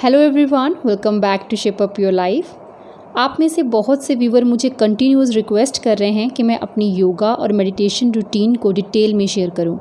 Hello everyone welcome back to shape up your life आप में से बहुत से व्यूवर मुझे कंटिन्यूस रिक्वेस्ट कर रहे हैं कि मैं अपनी योगा और मेडिटेशन रूटीन को डिटेल में शेयर करूँ।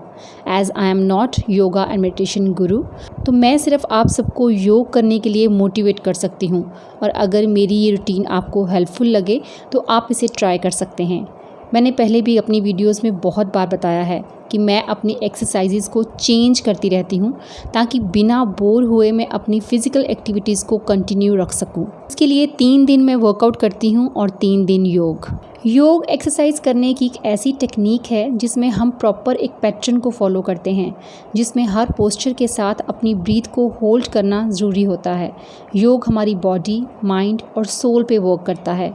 As I am not yoga and meditation guru तो मैं सिर्फ़ आप सबको योग करने के लिए मोटिवेट कर सकती हूँ। और अगर मेरी ये रूटीन आपको हेल्पफुल लगे तो आप इसे ट्राई कर सकते हैं। मैंने पहले भी अपनी वीडियोस में बहुत बार बताया है कि मैं अपनी एक्सरसाइजेज को चेंज करती रहती हूँ, ताकि बिना बोर हुए मैं अपनी फ़िज़िकल एक्टिविटीज़ को कंटिन्यू रख सकूँ। इसके लिए तीन दिन मैं वर्कआउट करती हूँ और तीन दिन योग। योग एक्सरसाइज करने की एक ऐसी टेक्निक है जिसमें हम प्रॉपर एक पैटर्न को फॉलो करते हैं, जिसमें हर पोस्चर के साथ अपनी ब्रीथ को होल्ड करना ज़रूरी होता है। योग हमारी बॉडी माइंड और सोल पे वर्क करता है।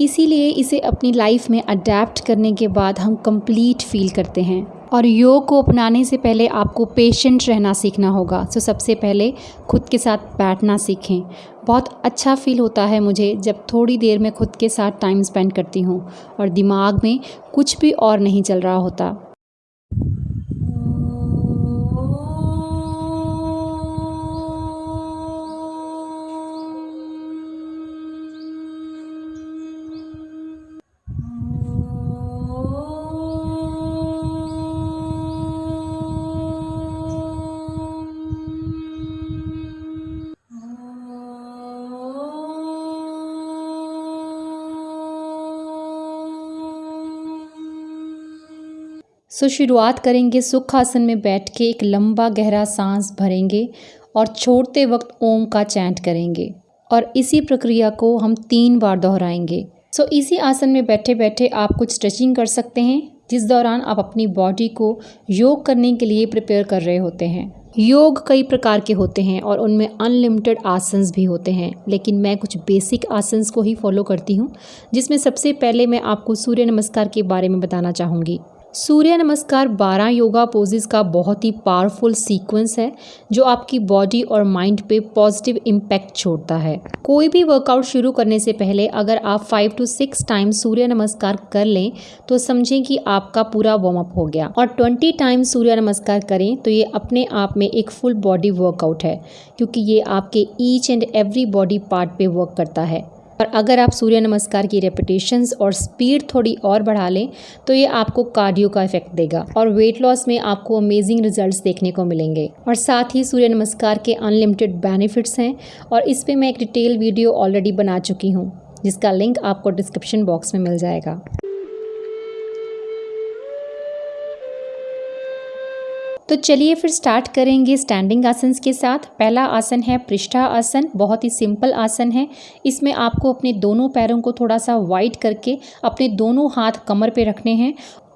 इसीलिए इसे अपनी लाइफ में अडेप्ट करने के बाद हम कंप्लीट फील करते हैं। और योग को अपनाने से पहले आपको पेशेंट रहना सीखना होगा। तो सबसे पहले खुद के साथ बैठना सीखें। बहुत अच्छा फील होता है मुझे जब थोड़ी देर में खुद के साथ टाइम स्पेंड करती हूँ। और दिमाग में कुछ भी और नहीं चल रहा होता। सो शुरुआत करेंगे सुख आसन में बैठ के एक लंबा गहरा सांस भरेंगे और छोड़ते वक्त ओम का चैंट करेंगे। और इसी प्रक्रिया को हम तीन बार दोहराएँगे। सो इसी आसन में बैठे बैठे आप कुछ स्ट्रेचिंग कर सकते हैं, जिस दौरान आप अपनी बॉडी को योग करने के लिए प्रिपेयर कर रहे होते हैं। योग कई प्रकार के होते हैं और उनमें अनलिमिटेड आसन्स भी होते हैं, लेकिन मैं कुछ बेसिक आसन्स को ही फॉलो करती हूँ, जिसमें सबसे पहले मैं आपको सूर्य नमस्कार के बारे में बताना चाहूँगी। सूर्य नमस्कार 12 योगा पोजेस का बहुत ही पावरफुल सीक्वेंस है, जो आपकी बॉडी और माइंड पे पॉजिटिव इम्पैक्ट छोड़ता है। कोई भी वर्कआउट शुरू करने से पहले अगर आप five to six times surya namaskar कर लें तो समझें कि आपका पूरा वार्म अप हो गया। और ट्वेंटी टाइम्स सूर्य नमस्कार करें तो ये अपने आप में एक फुल बॉडी वर्कआउट है, क्योंकि ये आपके each and every body part पे वर्क करता है। और अगर आप सूर्य नमस्कार की रेपिटेशंस और स्पीड थोड़ी और बढ़ा लें तो ये आपको कार्डियो का इफ़ेक्ट देगा और वेट लॉस में आपको अमेजिंग रिजल्ट्स देखने को मिलेंगे। और साथ ही सूर्य नमस्कार के अनलिमिटेड बेनिफिट्स हैं और इस पर मैं एक डिटेल वीडियो ऑलरेडी बना चुकी हूँ, जिसका लिंक आपको डिस्क्रिप्शन बॉक्स में मिल जाएगा। तो चलिए फिर स्टार्ट करेंगे स्टैंडिंग आसन के साथ। पहला आसन है पृष्ठा आसन, बहुत ही सिंपल आसन है। इसमें आपको अपने दोनों पैरों को थोड़ा सा वाइड करके अपने दोनों हाथ कमर पे रखने हैं।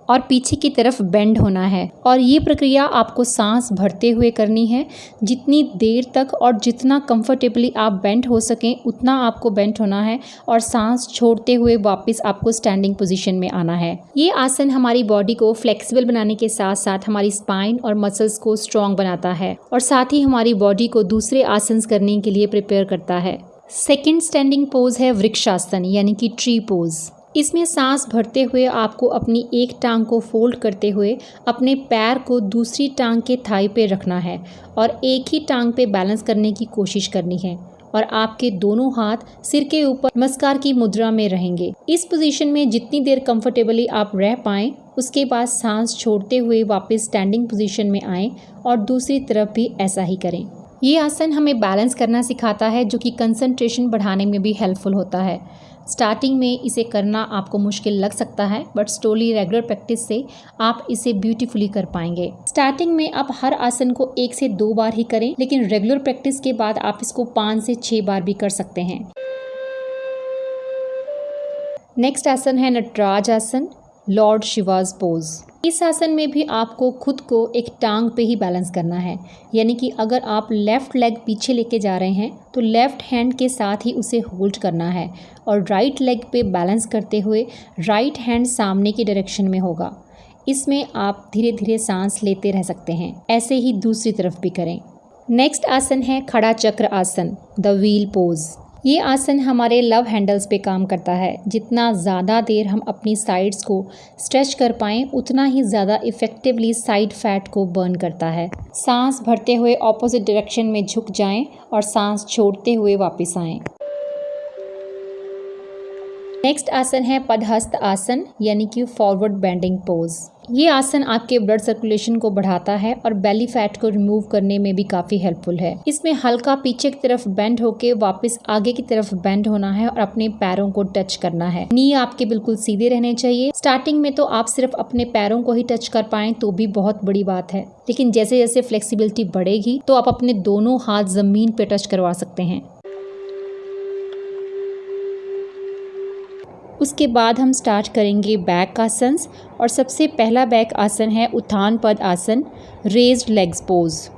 और पीछे की तरफ़ बेंड होना है। और ये प्रक्रिया आपको सांस भरते हुए करनी है। जितनी देर तक और जितना कंफर्टेबली आप बेंड हो सकें, उतना आपको बेंड होना है और सांस छोड़ते हुए वापस आपको स्टैंडिंग पोजीशन में आना है। ये आसन हमारी बॉडी को फ्लेक्सिबल बनाने के साथ साथ हमारी स्पाइन और मसल्स को स्ट्रॉन्ग बनाता है और साथ ही हमारी बॉडी को दूसरे आसन करने के लिए प्रिपेयर करता है। सेकेंड स्टैंडिंग पोज है वृक्षासन, यानी कि ट्री पोज इसमें सांस भरते हुए आपको अपनी एक टांग को फोल्ड करते हुए अपने पैर को दूसरी टांग के थाई पे रखना है और एक ही टांग पे बैलेंस करने की कोशिश करनी है और आपके दोनों हाथ सिर के ऊपर नमस्कार की मुद्रा में रहेंगे। इस पोजीशन में जितनी देर कंफर्टेबली आप रह पाएँ, उसके बाद सांस छोड़ते हुए वापस स्टैंडिंग पोजीशन में आएँ और दूसरी तरफ़ भी ऐसा ही करें। ये आसन हमें बैलेंस करना सिखाता है, जो कि कंसंट्रेशन बढ़ाने में भी हेल्पफुल होता है। स्टार्टिंग में इसे करना आपको मुश्किल लग सकता है बट स्टोली रेगुलर प्रैक्टिस से आप इसे ब्यूटीफुली कर पाएँगे। स्टार्टिंग में आप हर आसन को एक से दो बार ही करें, लेकिन रेगुलर प्रैक्टिस के बाद आप इसको पाँच से छः बार भी कर सकते हैं। नेक्स्ट आसन है नटराज आसन लॉर्ड शिवाज पोज इस आसन में भी आपको खुद को एक टांग पे ही बैलेंस करना है। यानी कि अगर आप लेफ़्ट लेग पीछे लेके जा रहे हैं तो लेफ़्ट हैंड के साथ ही उसे होल्ड करना है और राइट लेग पे बैलेंस करते हुए राइट हैंड सामने की डायरेक्शन में होगा। इसमें आप धीरे धीरे सांस लेते रह सकते हैं। ऐसे ही दूसरी तरफ़ भी करें। नेक्स्ट आसन है खड़ा चक्र आसन द व्हील पोज ये आसन हमारे लव हैंडल्स पे काम करता है। जितना ज़्यादा देर हम अपनी साइड्स को स्ट्रेच कर पाएँ, उतना ही ज़्यादा इफ़ेक्टिवली साइड फैट को बर्न करता है। सांस भरते हुए ऑपोजिट डायरेक्शन में झुक जाएँ और सांस छोड़ते हुए वापस आएँ। नेक्स्ट आसन है पदहस्त आसन, यानी कि फॉरवर्ड बेंडिंग पोज ये आसन आपके ब्लड सर्कुलेशन को बढ़ाता है और बेली फैट को रिमूव करने में भी काफ़ी हेल्पफुल है। इसमें हल्का पीछे की तरफ़ बेंड होके वापस आगे की तरफ़ बेंड होना है और अपने पैरों को टच करना है। नी आपके बिल्कुल सीधे रहने चाहिए। स्टार्टिंग में तो आप सिर्फ़ अपने पैरों को ही टच कर पाए तो भी बहुत बड़ी बात है। लेकिन जैसे जैसे फ्लेक्सिबिलिटी बढ़ेगी तो आप अपने दोनों हाथ ज़मीन पे टच करवा सकते हैं। उसके बाद हम स्टार्ट करेंगे बैक आसन्स और सबसे पहला बैक आसन है उत्थान पद आसन रेज्ड लेग्स पोज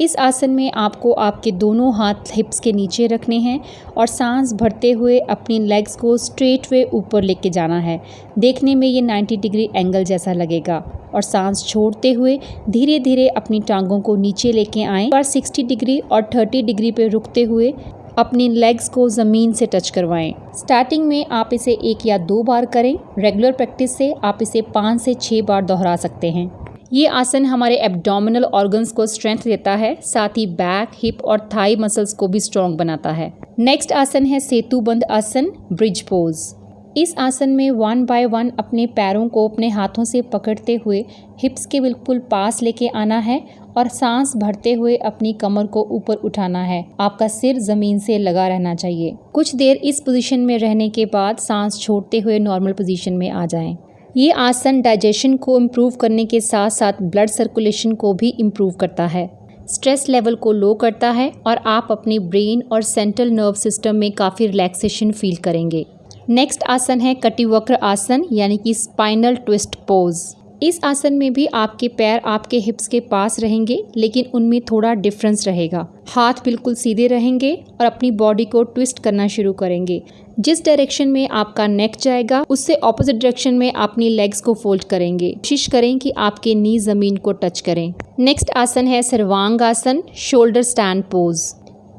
इस आसन में आपको आपके दोनों हाथ हिप्स के नीचे रखने हैं और सांस भरते हुए अपनी लेग्स को स्ट्रेट वे ऊपर लेके जाना है। देखने में ये 90 डिग्री एंगल जैसा लगेगा और सांस छोड़ते हुए धीरे धीरे अपनी टांगों को नीचे लेके आएँ। और 60 डिग्री और 30 डिग्री पे रुकते हुए अपनी लेग्स को ज़मीन से टच करवाएँ। स्टार्टिंग में आप इसे एक या दो बार करें। रेगुलर प्रैक्टिस से आप इसे पाँच से छः बार दोहरा सकते हैं। ये आसन हमारे एब्डोमिनल ऑर्गन्स को स्ट्रेंथ देता है, साथ ही बैक हिप और थाई मसल्स को भी स्ट्रॉन्ग बनाता है। नेक्स्ट आसन है सेतुबंद आसन ब्रिज पोज इस आसन में वन बाय वन अपने पैरों को अपने हाथों से पकड़ते हुए हिप्स के बिल्कुल पास लेके आना है और सांस भरते हुए अपनी कमर को ऊपर उठाना है। आपका सिर ज़मीन से लगा रहना चाहिए। कुछ देर इस पोजीशन में रहने के बाद सांस छोड़ते हुए नॉर्मल पोजीशन में आ जाएँ। ये आसन डाइजेशन को इम्प्रूव करने के साथ साथ ब्लड सर्कुलेशन को भी इम्प्रूव करता है। स्ट्रेस लेवल को लो करता है और आप अपनी ब्रेन और सेंट्रल नर्व सिस्टम में काफ़ी रिलैक्सेशन फील करेंगे। नेक्स्ट आसन है कटिवक्र आसन, यानी कि स्पाइनल ट्विस्ट पोज़ इस आसन में भी आपके पैर आपके हिप्स के पास रहेंगे, लेकिन उनमें थोड़ा डिफरेंस रहेगा। हाथ बिल्कुल सीधे रहेंगे और अपनी बॉडी को ट्विस्ट करना शुरू करेंगे। जिस डायरेक्शन में आपका नेक जाएगा, उससे ऑपोजिट डायरेक्शन में अपनी लेग्स को फोल्ड करेंगे। कोशिश करें कि आपके नी ज़मीन को टच करें। नेक्स्ट आसन है सर्वांग आसन शोल्डर स्टैंड पोज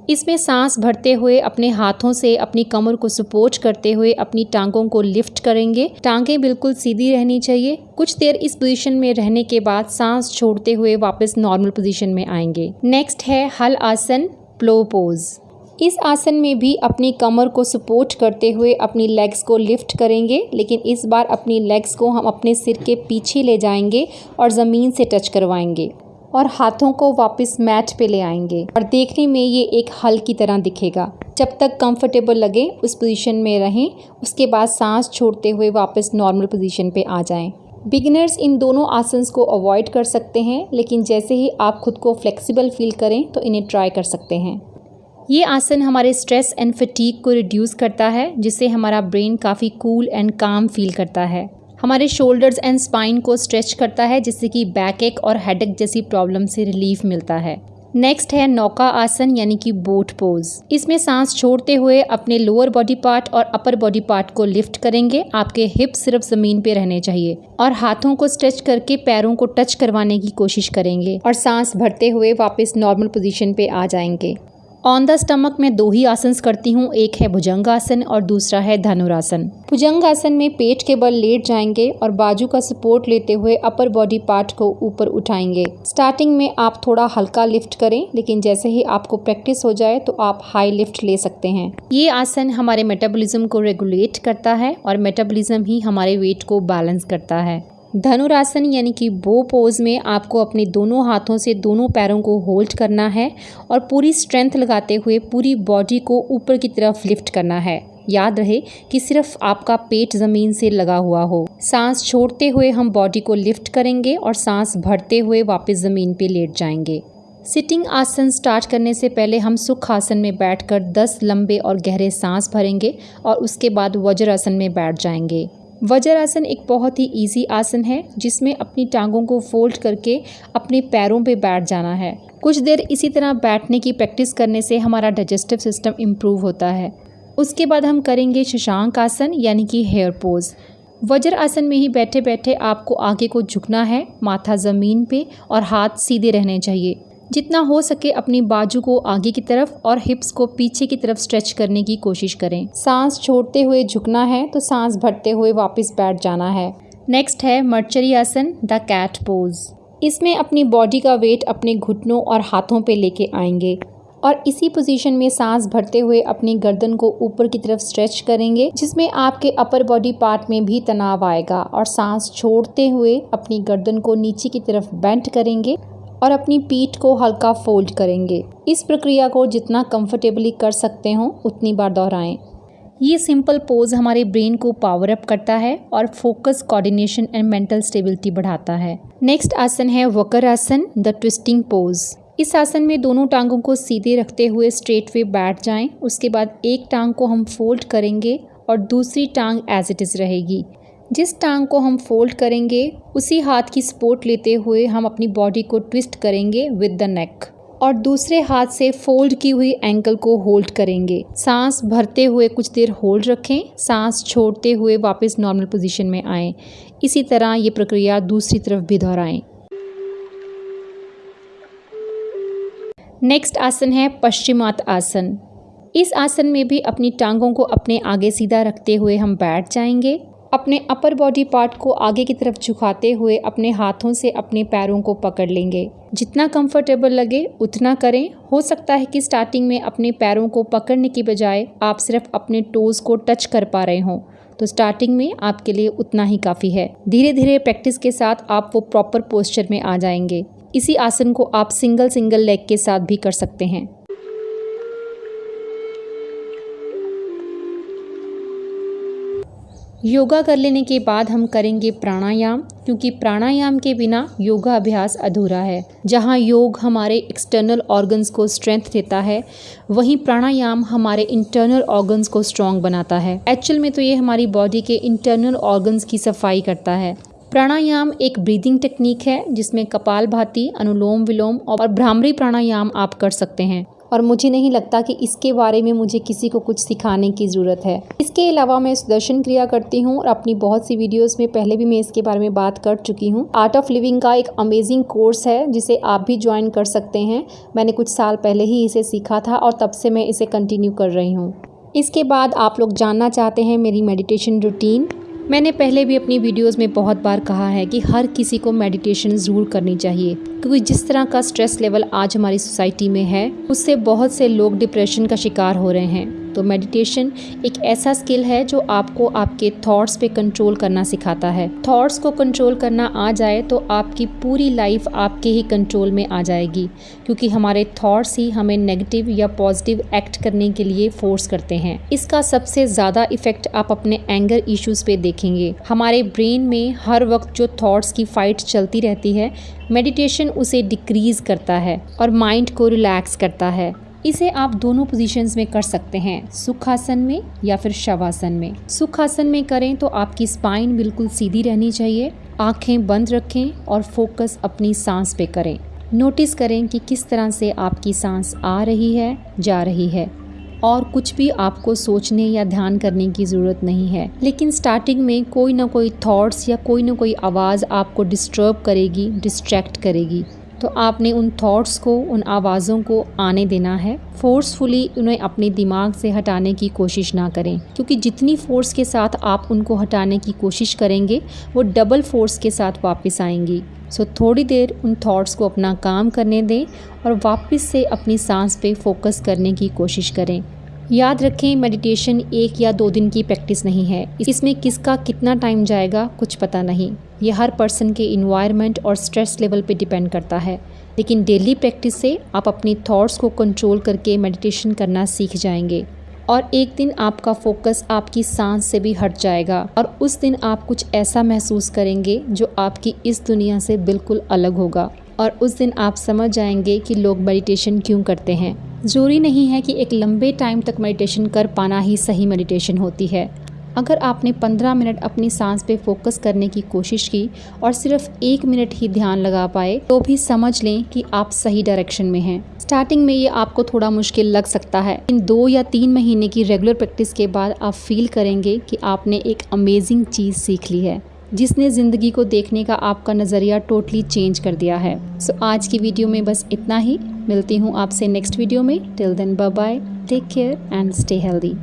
इसमें सांस भरते हुए अपने हाथों से अपनी कमर को सपोर्ट करते हुए अपनी टांगों को लिफ्ट करेंगे। टांगें बिल्कुल सीधी रहनी चाहिए। कुछ देर इस पोजीशन में रहने के बाद सांस छोड़ते हुए वापस नॉर्मल पोजीशन में आएँगे। नेक्स्ट है हल आसन प्लो पोज इस आसन में भी अपनी कमर को सपोर्ट करते हुए अपनी लेग्स को लिफ्ट करेंगे, लेकिन इस बार अपनी लेग्स को हम अपने सिर के पीछे ले जाएँगे और ज़मीन से टच करवाएँगे। और हाथों को वापस मैट पे ले आएँगे। और देखने में ये एक हल की तरह दिखेगा। जब तक कंफर्टेबल लगे, उस पोजीशन में रहें, उसके बाद सांस छोड़ते हुए वापस नॉर्मल पोजीशन पे आ जाएँ। बिगिनर्स इन दोनों आसन्स को अवॉइड कर सकते हैं, लेकिन जैसे ही आप खुद को फ्लेक्सिबल फील करें तो इन्हें ट्राई कर सकते हैं। ये आसन हमारे स्ट्रेस एंड फटीक को रिड्यूस करता है, जिससे हमारा ब्रेन काफ़ी कूल एंड काम फील करता है। हमारे शोल्डर्स एंड स्पाइन को स्ट्रेच करता है, जिससे कि बैक एक और हेडेक जैसी प्रॉब्लम से रिलीफ मिलता है। नेक्स्ट है नौका आसन यानी कि बोट पोज इसमें सांस छोड़ते हुए अपने लोअर बॉडी पार्ट और अपर बॉडी पार्ट को लिफ्ट करेंगे। आपके हिप सिर्फ़ ज़मीन पे रहने चाहिए और हाथों को स्ट्रेच करके पैरों को टच करवाने की कोशिश करेंगे और सांस भरते हुए वापस नॉर्मल पोजीशन पे आ जाएँगे। ऑन द स्टमक में दो ही आसन करती हूँ, एक है भुजंग आसन और दूसरा है धनुरासन। भुजंग आसन में पेट के बल लेट जाएँगे और बाजू का सपोर्ट लेते हुए अपर बॉडी पार्ट को ऊपर उठाएँगे। स्टार्टिंग में आप थोड़ा हल्का लिफ्ट करें, लेकिन जैसे ही आपको प्रैक्टिस हो जाए तो आप हाई लिफ्ट ले सकते हैं। ये आसन हमारे मेटाबॉलिज्म को रेगुलेट करता है और मेटाबॉलिज्म ही हमारे वेट को बैलेंस करता है। धनुरासन यानी कि बो पोज में आपको अपने दोनों हाथों से दोनों पैरों को होल्ड करना है और पूरी स्ट्रेंथ लगाते हुए पूरी बॉडी को ऊपर की तरफ़ लिफ्ट करना है। याद रहे कि सिर्फ़ आपका पेट ज़मीन से लगा हुआ हो। सांस छोड़ते हुए हम बॉडी को लिफ्ट करेंगे और सांस भरते हुए वापस ज़मीन पे लेट जाएँगे। सिटिंग आसन स्टार्ट करने से पहले हम सुख आसन में बैठकर 10 लंबे और गहरे सांस भरेंगे और उसके बाद वज्र आसन में बैठ जाएँगे। वज्रासन एक बहुत ही इजी आसन है, जिसमें अपनी टांगों को फोल्ड करके अपने पैरों पे बैठ जाना है। कुछ देर इसी तरह बैठने की प्रैक्टिस करने से हमारा डाइजेस्टिव सिस्टम इम्प्रूव होता है। उसके बाद हम करेंगे शशांक आसन यानी कि हेयर पोज वज्र आसन में ही बैठे बैठे आपको आगे को झुकना है, माथा ज़मीन पे और हाथ सीधे रहने चाहिए। जितना हो सके अपनी बाजू को आगे की तरफ़ और हिप्स को पीछे की तरफ़ स्ट्रेच करने की कोशिश करें। सांस छोड़ते हुए झुकना है तो सांस भरते हुए वापस बैठ जाना है। नेक्स्ट है मर्चरी आसन द कैट पोज। इसमें अपनी बॉडी का वेट अपने घुटनों और हाथों पे लेके आएँगे और इसी पोजीशन में सांस भरते हुए अपनी गर्दन को ऊपर की तरफ़ स्ट्रेच करेंगे, जिसमें आपके अपर बॉडी पार्ट में भी तनाव आएगा और सांस छोड़ते हुए अपनी गर्दन को नीचे की तरफ़ बेंट करेंगे और अपनी पीठ को हल्का फोल्ड करेंगे। इस प्रक्रिया को जितना कंफर्टेबली कर सकते हो, उतनी बार दोहराएँ। ये सिंपल पोज हमारे ब्रेन को पावर अप करता है और focus coordination and mental stability बढ़ाता है। नेक्स्ट आसन है वकर आसन द ट्विस्टिंग पोज इस आसन में दोनों टांगों को सीधे रखते हुए स्ट्रेट वे बैठ जाएँ। उसके बाद एक टांग को हम फोल्ड करेंगे और दूसरी टांग एज इट इज़ रहेगी। जिस टांग को हम फोल्ड करेंगे, उसी हाथ की सपोर्ट लेते हुए हम अपनी बॉडी को ट्विस्ट करेंगे विद द नेक और दूसरे हाथ से फोल्ड की हुई एंकल को होल्ड करेंगे। सांस भरते हुए कुछ देर होल्ड रखें। सांस छोड़ते हुए वापस नॉर्मल पोजीशन में आएँ। इसी तरह ये प्रक्रिया दूसरी तरफ़ भी दोहराएँ। नेक्स्ट आसन है पश्चिमात आसन। इस आसन में भी अपनी टांगों को अपने आगे सीधा रखते हुए हम बैठ जाएँगे। अपने अपर बॉडी पार्ट को आगे की तरफ़ झुकाते हुए अपने हाथों से अपने पैरों को पकड़ लेंगे। जितना कंफर्टेबल लगे, उतना करें। हो सकता है कि स्टार्टिंग में अपने पैरों को पकड़ने की बजाय आप सिर्फ़ अपने टोज़ को टच कर पा रहे हों। तो स्टार्टिंग में आपके लिए उतना ही काफ़ी है। धीरे धीरे प्रैक्टिस के साथ आप वो प्रॉपर पोस्चर में आ जाएँगे। इसी आसन को आप सिंगल सिंगल लेग के साथ भी कर सकते हैं। योगा कर लेने के बाद हम करेंगे प्राणायाम, क्योंकि प्राणायाम के बिना योगा अभ्यास अधूरा है। जहाँ योग हमारे एक्सटर्नल ऑर्गन्स को स्ट्रेंथ देता है, वहीं प्राणायाम हमारे इंटरनल ऑर्गन्स को स्ट्रॉन्ग बनाता है। एक्चुअल में तो ये हमारी बॉडी के इंटरनल ऑर्गन्स की सफ़ाई करता है। प्राणायाम एक ब्रीदिंग टेक्निक है, जिसमें कपाल भाती अनुलोम विलोम और भ्रामरी प्राणायाम आप कर सकते हैं। और मुझे नहीं लगता कि इसके बारे में मुझे किसी को कुछ सिखाने की ज़रूरत है। इसके अलावा मैं सुदर्शन क्रिया करती हूँ और अपनी बहुत सी वीडियोस में पहले भी मैं इसके बारे में बात कर चुकी हूँ। आर्ट ऑफ़ लिविंग का एक अमेजिंग कोर्स है, जिसे आप भी ज्वाइन कर सकते हैं। मैंने कुछ साल पहले ही इसे सीखा था और तब से मैं इसे कंटिन्यू कर रही हूँ। इसके बाद आप लोग जानना चाहते हैं मेरी मेडिटेशन रूटीन मैंने पहले भी अपनी वीडियोस में बहुत बार कहा है कि हर किसी को मेडिटेशन ज़रूर करनी चाहिए, क्योंकि जिस तरह का स्ट्रेस लेवल आज हमारी सोसाइटी में है, उससे बहुत से लोग डिप्रेशन का शिकार हो रहे हैं। तो मेडिटेशन एक ऐसा स्किल है जो आपको आपके थॉट्स पे कंट्रोल करना सिखाता है। थॉट्स को कंट्रोल करना आ जाए तो आपकी पूरी लाइफ आपके ही कंट्रोल में आ जाएगी, क्योंकि हमारे थॉट्स ही हमें नेगेटिव या पॉजिटिव एक्ट करने के लिए फोर्स करते हैं। इसका सबसे ज़्यादा इफ़ेक्ट आप अपने एंगर इश्यूज़ पे देखेंगे। हमारे ब्रेन में हर वक्त जो थॉट्स की फाइट चलती रहती है मेडिटेशन उसे डिक्रीज करता है और माइंड को रिलैक्स करता है। इसे आप दोनों पोजीशंस में कर सकते हैं, सुखासन में या फिर शवासन में। सुखासन में करें तो आपकी स्पाइन बिल्कुल सीधी रहनी चाहिए, आँखें बंद रखें और फोकस अपनी सांस पे करें। नोटिस करें कि किस तरह से आपकी सांस आ रही है, जा रही है। और कुछ भी आपको सोचने या ध्यान करने की ज़रूरत नहीं है। लेकिन स्टार्टिंग में कोई ना कोई थॉट्स या कोई ना कोई आवाज़ आपको डिस्टर्ब करेगी डिस्ट्रैक्ट करेगी। तो आपने उन थॉट्स को उन आवाज़ों को आने देना है। फोर्सफुली उन्हें अपने दिमाग से हटाने की कोशिश ना करें क्योंकि जितनी फोर्स के साथ आप उनको हटाने की कोशिश करेंगे वो डबल फोर्स के साथ वापस आएँगी। सो so, थोड़ी देर उन थॉट्स को अपना काम करने दें और वापस से अपनी सांस पे फोकस करने की कोशिश करें। याद रखें मेडिटेशन एक या दो दिन की प्रैक्टिस नहीं है। इसमें किसका कितना टाइम जाएगा, कुछ पता नहीं। यह हर पर्सन के इन्वायरमेंट और स्ट्रेस लेवल पे डिपेंड करता है। लेकिन डेली प्रैक्टिस से आप अपनी थॉट्स को कंट्रोल करके मेडिटेशन करना सीख जाएँगे। और एक दिन आपका फोकस आपकी सांस से भी हट जाएगा। और उस दिन आप कुछ ऐसा महसूस करेंगे जो आपकी इस दुनिया से बिल्कुल अलग होगा। और उस दिन आप समझ जाएँगे कि लोग मेडिटेशन क्यों करते हैं। ज़रूरी नहीं है कि एक लंबे टाइम तक मेडिटेशन कर पाना ही सही मेडिटेशन होती है। अगर आपने 15 मिनट अपनी सांस पे फोकस करने की कोशिश की और सिर्फ़ एक मिनट ही ध्यान लगा पाए तो भी समझ लें कि आप सही डायरेक्शन में हैं। स्टार्टिंग में ये आपको थोड़ा मुश्किल लग सकता है। इन दो या तीन महीने की रेगुलर प्रैक्टिस के बाद आप फील करेंगे कि आपने एक अमेजिंग चीज़ सीख ली है। जिसने ज़िंदगी को देखने का आपका नज़रिया टोटली चेंज कर दिया है। सो so, आज की वीडियो में बस इतना ही। मिलती हूँ आपसे नेक्स्ट वीडियो में। Till then bye take care and stay healthy